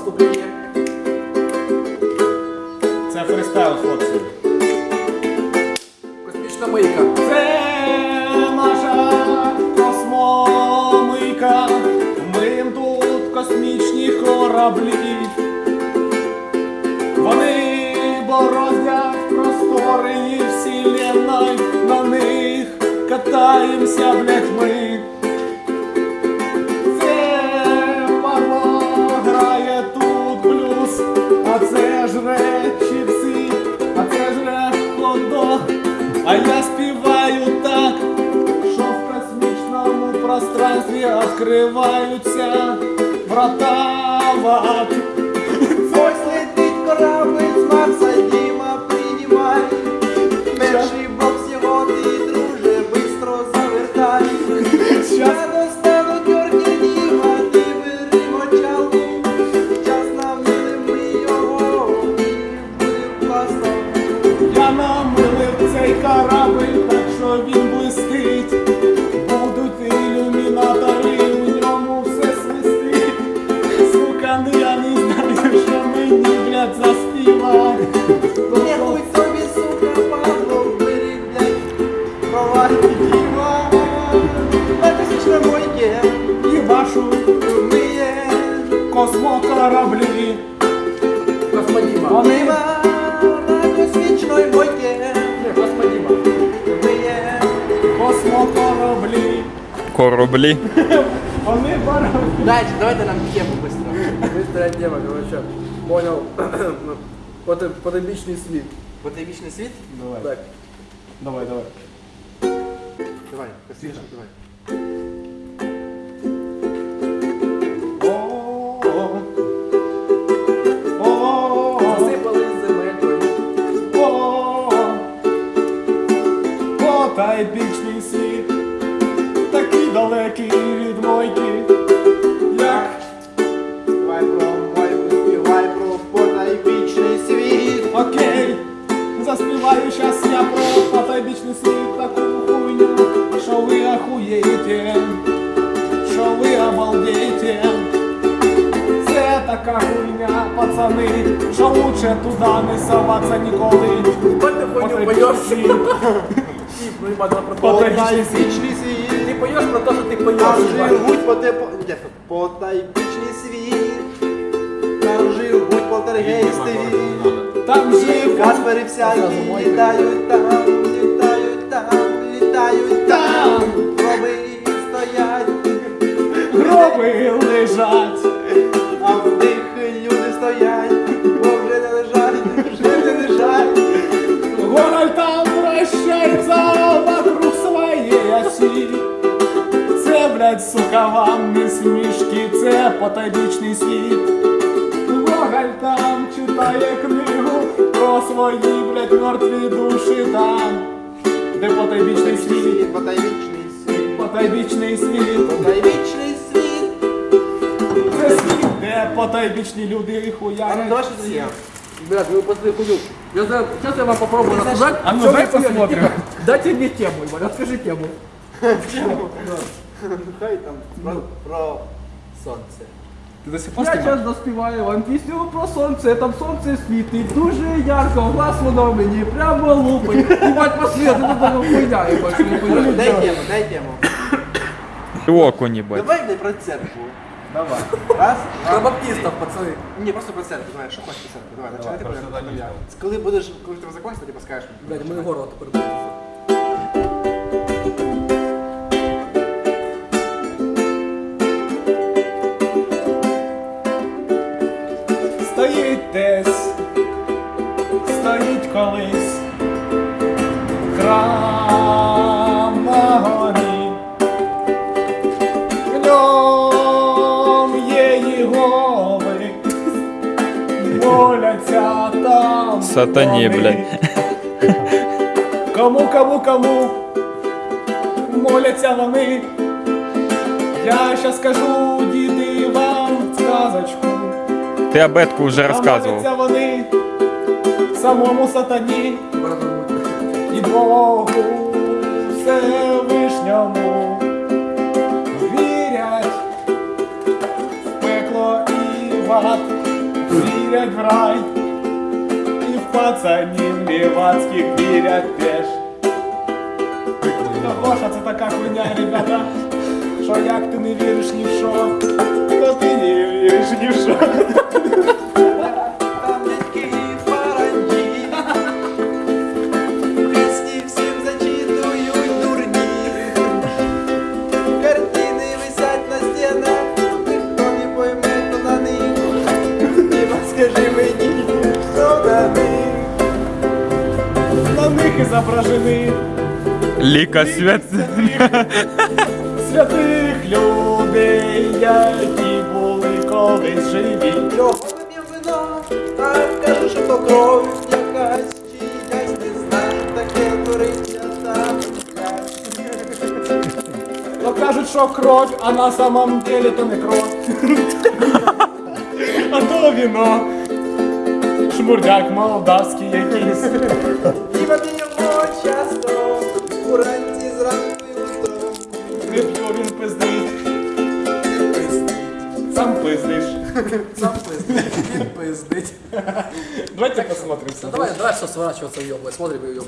вступлення. Це фристайл, хлопці. Космічна мийка. Це наша космомийка. Миєм тут космічні кораблі. Вони бороздять простори і вселенной, на них катаємося, блять, ми. А я співаю так, що в космічному пространстві відкриваються врата в ад. Космокораблі. Космодіма. Вони на космічної бойке. Космодіма. Ми є. космокораблі. Кораблі. Вони барабі. Дайте, давайте нам тему быстро. Быстрая тема, короче. Понял. Поте- Потойбічний світ. Потайвічний світ? Давай, Так. давай, давай. Давай, космічний, давай. Земелькою. о, потайбічний світ, такий далекий від мойки, як Співай про мойку, співай про потайвічний світ. окей, заспіваю щас я про ахуєєте, що ви обалдієте. Це така хуйня, пацани, що лучше туди не соваться ніколи. Ти Потайбічний поєш. світ. Про світ. Ти поєш про те, що ти поєш. Там живуть поте... Ні, потайвічний світ. Там живуть полтергейсти. Там живуть Каспери всякі літають лежать. а в них люди стоять. Бо вже не лежать, вже не лежать. Город там вращается вокруг своей оси. Це, блядь, сука, вам не смішки, це потайбічний світ. Гоголь там читає книгу про свої, блядь, мертві душі там. Де потайбічний світ, Потайвічний світ. потайбічний світ. де потайбічні люди А ну хуярять. давай що це є. Блядь, вы после хуйню. Я знаю, сейчас я вам попробую Ты знаешь, рассказать. а ну что дай вы хуяли. посмотрим. Тихо. Дайте мне тему, Иван, расскажи тему. Ну хай там про, про сонце. Ти до сих пор Я знімаєш? зараз заспіваю вам пісню про сонце, там сонце світить дуже ярко, глаз воно мені прямо лупить. Ебать, пошли, а ти тут така хуйня, ебать, що не хуйня. Дай тему, дай тему. Окунь, бать. Давай блядь, про церкву. Давай. Раз. Про баптистов, пацани. Ні, просто про церкву. Давай, що хочеш про церкву? Давай, починай ти про я. Коли будеш, коли ти закончиш, тоді поскажеш. Блядь, мені горло тепер буде. Стоїть десь, стоїть колись храм Сатані, блядь. Кому, кому, кому моляться вони. Я щас скажу, діти, вам сказочку. Ти абетку вже розказував. моляться вони самому сатані і Богу Всевишньому. Вірять в пекло і в ад. вірять в рай, пацанів лівацьких вірять теж. Гоша, це така хуйня, ребята, що як ти не віриш ні в що, то ти не віриш ні в що. Зображені Ліка свят. святих людей, які були колись живі. Вип'єм вино, а кажу, що то кров якась, чи якась не знаю, таке твориться там. То кажуть, що кров, а на самом деле то не кров. А то віно. Шмурдяк молдавський якийсь. Діма п'ємо часто, уранці зранку і утром. Не п'ю, він пиздить. Сам пиздиш. Сам пиздить. Він пиздить. Давайте посмотрим. Давай, давай все сворачиваться в ёбла. Смотрим в ёбла.